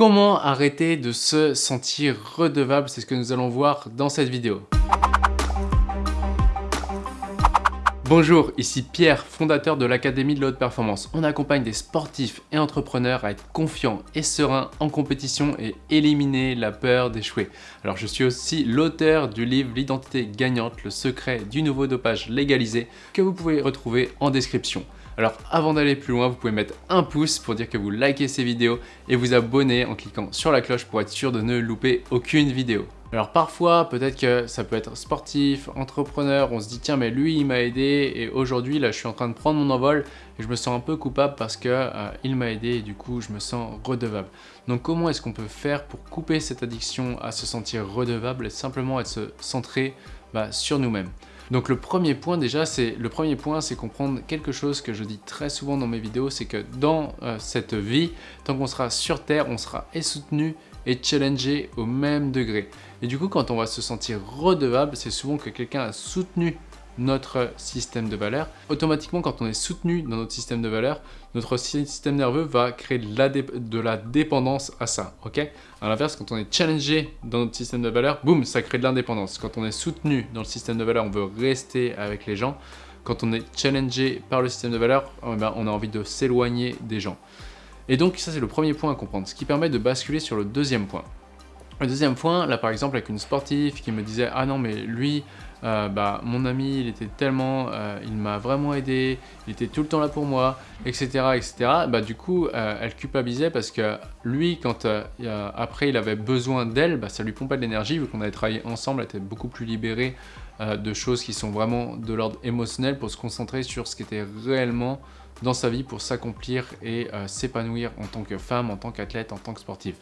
Comment arrêter de se sentir redevable? C'est ce que nous allons voir dans cette vidéo. Bonjour, ici Pierre, fondateur de l'Académie de la Haute Performance. On accompagne des sportifs et entrepreneurs à être confiants et sereins en compétition et éliminer la peur d'échouer. Alors je suis aussi l'auteur du livre L'identité gagnante, le secret du nouveau dopage légalisé que vous pouvez retrouver en description. Alors avant d'aller plus loin, vous pouvez mettre un pouce pour dire que vous likez ces vidéos et vous abonner en cliquant sur la cloche pour être sûr de ne louper aucune vidéo. Alors parfois, peut-être que ça peut être sportif, entrepreneur, on se dit tiens mais lui il m'a aidé et aujourd'hui là je suis en train de prendre mon envol et je me sens un peu coupable parce que euh, il m'a aidé et du coup je me sens redevable. Donc comment est-ce qu'on peut faire pour couper cette addiction à se sentir redevable et simplement être se centrer bah, sur nous-mêmes? Donc le premier point déjà, c'est le premier point, c'est comprendre quelque chose que je dis très souvent dans mes vidéos, c'est que dans euh, cette vie, tant qu'on sera sur Terre, on sera soutenu et challengé au même degré. Et du coup, quand on va se sentir redevable, c'est souvent que quelqu'un a soutenu notre système de valeurs. Automatiquement, quand on est soutenu dans notre système de valeurs, notre système nerveux va créer de la, dépendance à ça, ok? À l'inverse, quand on est challengé dans notre système de valeurs, boum, ça crée de l'indépendance. Quand on est soutenu dans le système de valeurs, on veut rester avec les gens. Quand on est challengé par le système de valeurs, eh ben, on a envie de s'éloigner des gens. Et donc, ça, c'est le premier point à comprendre, ce qui permet de basculer sur le deuxième point. Le deuxième point, là par exemple avec une sportive qui me disait « Ah non mais lui, euh, bah, mon ami il était tellement, euh, il m'a vraiment aidé, il était tout le temps là pour moi, etc. etc. Bah, du coup euh, elle culpabilisait parce que lui quand après il avait besoin d'elle, bah, ça lui pompait de l'énergie vu qu'on avait travaillé ensemble, elle était beaucoup plus libérée de choses qui sont vraiment de l'ordre émotionnel pour se concentrer sur ce qui était réellement dans sa vie pour s'accomplir et s'épanouir en tant que femme, en tant qu'athlète, en tant que sportive.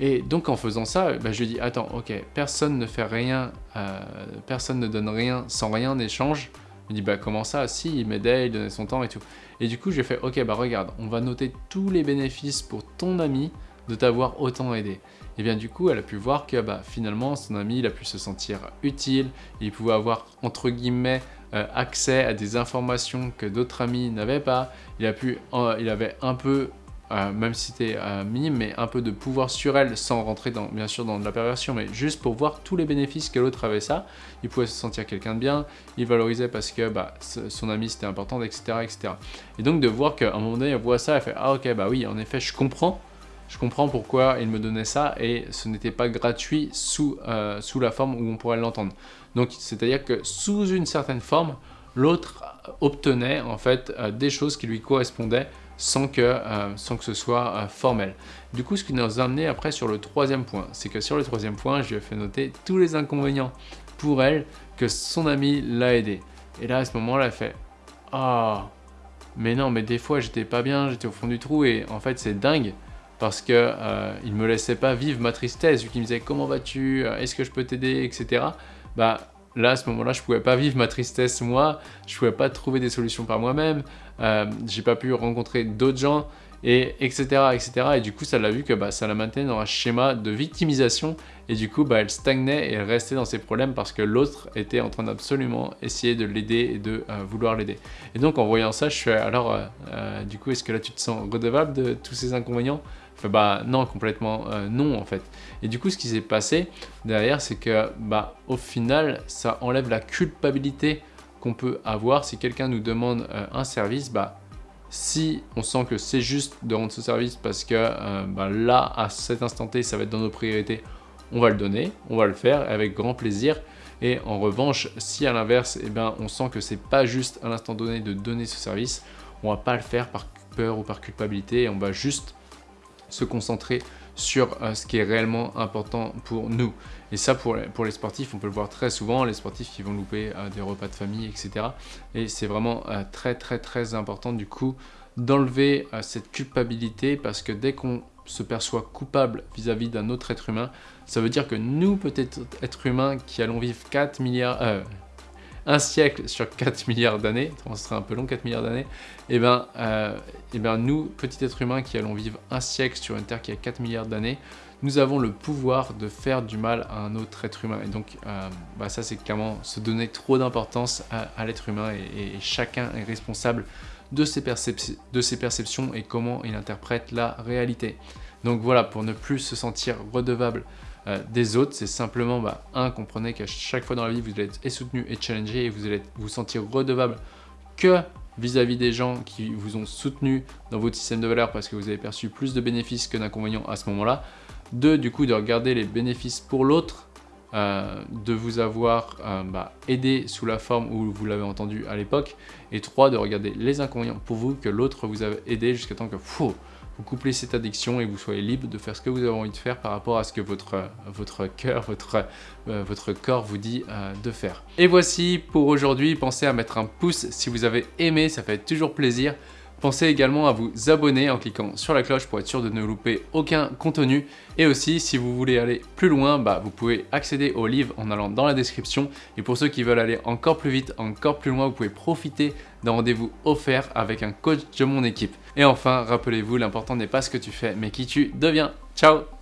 Et donc en faisant ça, bah, je lui dis attends, ok, personne ne fait rien, euh, personne ne donne rien sans rien en échange. Il me dit bah comment ça? Si, il m'aidait, il donnait son temps et tout. Et du coup, j'ai fait ok, bah regarde, on va noter tous les bénéfices pour ton ami de t'avoir autant aidé. Et bien du coup, elle a pu voir que bah, finalement, son ami, il a pu se sentir utile, il pouvait avoir entre guillemets euh, accès à des informations que d'autres amis n'avaient pas, il, a pu, euh, il avait un peu euh, même si c'était euh, minime, mais un peu de pouvoir sur elle sans rentrer bien sûr dans de la perversion, mais juste pour voir tous les bénéfices que l'autre avait ça. Il pouvait se sentir quelqu'un de bien, il valorisait parce que bah, son ami c'était important, etc., etc. Et donc de voir qu'à un moment donné, elle voit ça, elle fait « Ah ok, bah oui, en effet, je comprends. Je comprends pourquoi il me donnait ça et ce n'était pas gratuit sous, euh, sous la forme où on pourrait l'entendre. Donc c'est-à-dire que sous une certaine forme, l'autre obtenait en fait des choses qui lui correspondaient sans que, euh, sans que ce soit euh, formel. Du coup, ce qui nous a amené après sur le troisième point, c'est que sur le troisième point, je lui ai fait noter tous les inconvénients pour elle que son ami l'a aidé. Et là, à ce moment-là, elle fait « Ah, mais non, mais des fois, j'étais pas bien, j'étais au fond du trou et en fait, c'est dingue parce que euh, il me laissait pas vivre ma tristesse, vu qu'il me disait « Comment vas-tu? Est-ce que je peux t'aider ?» etc. Bah, Là, à ce moment-là, je pouvais pas vivre ma tristesse moi, je pouvais pas trouver des solutions par moi-même, euh, j'ai pas pu rencontrer d'autres gens, et etc. etc. Et du coup, ça l'a vu que bah, ça la maintenait dans un schéma de victimisation, et du coup, bah, elle stagnait et restait dans ses problèmes parce que l'autre était en train d'absolument essayer de l'aider et de euh, vouloir l'aider. Et donc, en voyant ça, je suis alors, euh, euh, du coup, est-ce que là, tu te sens redevable de tous ces inconvénients? Bah non, complètement euh, non en fait. Et du coup, ce qui s'est passé derrière, c'est que bah au final, ça enlève la culpabilité qu'on peut avoir si quelqu'un nous demande euh, un service. Bah si on sent que c'est juste de rendre ce service parce que euh, bah, là, à cet instant T, ça va être dans nos priorités, on va le donner, on va le faire avec grand plaisir. Et en revanche, si à l'inverse, eh ben, on sent que c'est pas juste à l'instant donné de donner ce service, on va pas le faire par peur ou par culpabilité on va juste se concentrer sur euh, ce qui est réellement important pour nous. Et ça, pour les, pour les sportifs, on peut le voir très souvent, les sportifs qui vont louper euh, des repas de famille, etc. Et c'est vraiment euh, très, très, très important du coup d'enlever cette culpabilité parce que dès qu'on se perçoit coupable vis-à-vis d'un autre être humain, ça veut dire que nous, peut-être être humains qui allons vivre 4 milliards, un siècle sur 4 milliards d'années, ce serait un peu long 4 milliards d'années, et eh ben, euh, eh ben nous, petits êtres humains qui allons vivre un siècle sur une Terre qui a 4 milliards d'années, nous avons le pouvoir de faire du mal à un autre être humain. Et donc, euh, bah ça c'est clairement se donner trop d'importance à, l'être humain et, chacun est responsable de ses, de ses perceptions et comment il interprète la réalité. Donc voilà, pour ne plus se sentir redevable euh, des autres, c'est simplement, bah, un, comprenez qu'à chaque fois dans la vie, vous allez être soutenu et challengé et vous allez vous sentir redevable que vis-à-vis des gens qui vous ont soutenu dans votre système de valeur parce que vous avez perçu plus de bénéfices que d'inconvénients à ce moment-là. Deux, du coup, de regarder les bénéfices pour l'autre, euh, de vous avoir euh, bah, aidé sous la forme où vous l'avez entendu à l'époque. Et trois, de regarder les inconvénients pour vous que l'autre vous a aidé jusqu'à temps que vous couplez cette addiction et vous soyez libre de faire ce que vous avez envie de faire par rapport à ce que votre, votre cœur, votre, euh, votre corps vous dit de faire. Et voici pour aujourd'hui, pensez à mettre un pouce si vous avez aimé, ça fait toujours plaisir. Pensez également à vous abonner en cliquant sur la cloche pour être sûr de ne louper aucun contenu. Et aussi, si vous voulez aller plus loin, bah, vous pouvez accéder au livre en allant dans la description. Et pour ceux qui veulent aller encore plus vite, encore plus loin, vous pouvez profiter d'un rendez-vous offert avec un coach de mon équipe. Et enfin, rappelez-vous, l'important n'est pas ce que tu fais, mais qui tu deviens. Ciao